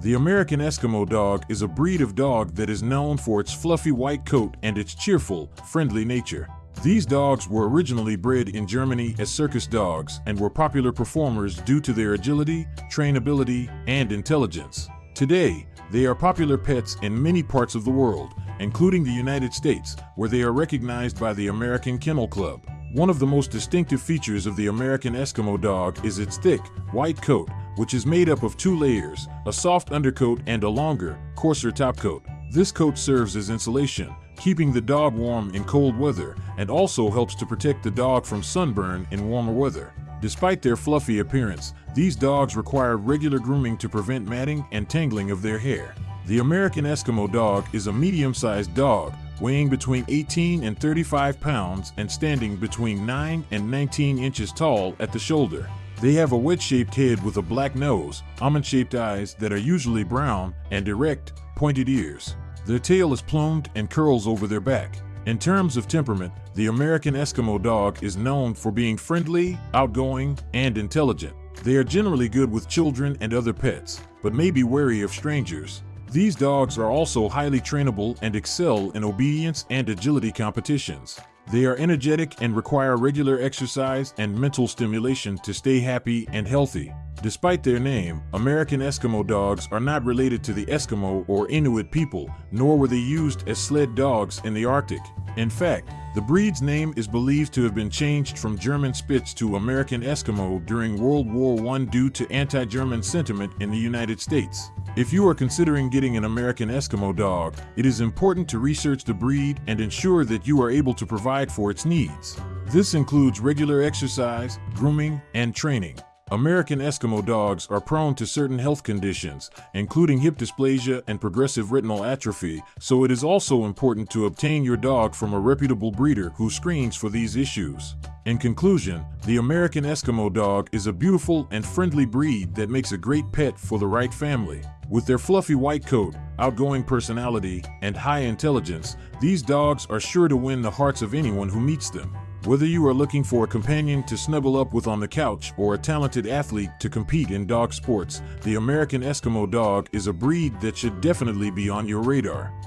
The American Eskimo dog is a breed of dog that is known for its fluffy white coat and its cheerful, friendly nature. These dogs were originally bred in Germany as circus dogs and were popular performers due to their agility, trainability, and intelligence. Today, they are popular pets in many parts of the world, including the United States, where they are recognized by the American Kennel Club. One of the most distinctive features of the American Eskimo dog is its thick, white coat, which is made up of two layers, a soft undercoat and a longer, coarser topcoat. This coat serves as insulation, keeping the dog warm in cold weather, and also helps to protect the dog from sunburn in warmer weather. Despite their fluffy appearance, these dogs require regular grooming to prevent matting and tangling of their hair. The American Eskimo dog is a medium-sized dog, weighing between 18 and 35 pounds and standing between 9 and 19 inches tall at the shoulder. They have a wedge-shaped head with a black nose, almond-shaped eyes that are usually brown, and erect, pointed ears. Their tail is plumed and curls over their back. In terms of temperament, the American Eskimo dog is known for being friendly, outgoing, and intelligent. They are generally good with children and other pets, but may be wary of strangers. These dogs are also highly trainable and excel in obedience and agility competitions. They are energetic and require regular exercise and mental stimulation to stay happy and healthy. Despite their name, American Eskimo dogs are not related to the Eskimo or Inuit people, nor were they used as sled dogs in the Arctic. In fact, the breed's name is believed to have been changed from German Spitz to American Eskimo during World War I due to anti-German sentiment in the United States. If you are considering getting an American Eskimo dog, it is important to research the breed and ensure that you are able to provide for its needs. This includes regular exercise, grooming, and training. American Eskimo dogs are prone to certain health conditions, including hip dysplasia and progressive retinal atrophy, so it is also important to obtain your dog from a reputable breeder who screens for these issues. In conclusion, the American Eskimo dog is a beautiful and friendly breed that makes a great pet for the right family. With their fluffy white coat, outgoing personality, and high intelligence, these dogs are sure to win the hearts of anyone who meets them. Whether you are looking for a companion to snuggle up with on the couch or a talented athlete to compete in dog sports, the American Eskimo dog is a breed that should definitely be on your radar.